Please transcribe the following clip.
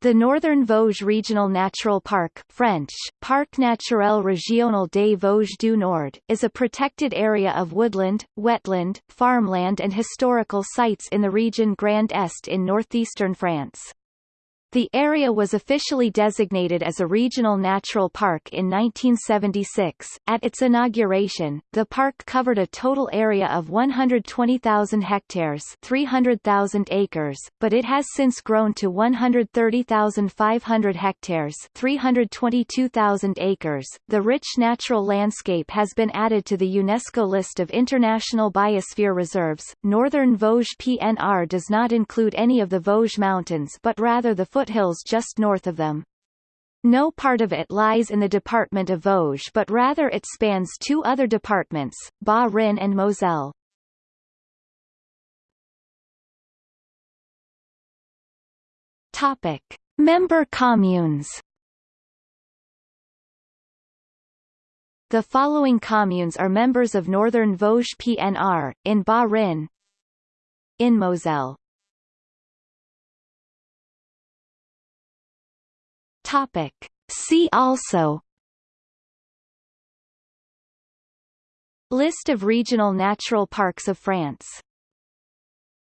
The Northern Vosges Regional Natural Park French, Parc naturel régional des Vosges du Nord, is a protected area of woodland, wetland, farmland and historical sites in the region Grand Est in northeastern France. The area was officially designated as a regional natural park in 1976. At its inauguration, the park covered a total area of 120,000 hectares, 300,000 acres, but it has since grown to 130,500 hectares, 322,000 acres. The rich natural landscape has been added to the UNESCO list of international biosphere reserves. Northern Vosges PNR does not include any of the Vosges Mountains but rather the foothills just north of them. No part of it lies in the department of Vosges but rather it spans two other departments, Bas-Rhin and Moselle. Topic. Member communes The following communes are members of Northern Vosges PNR, in Bas-Rhin In Moselle Topic. See also List of regional natural parks of France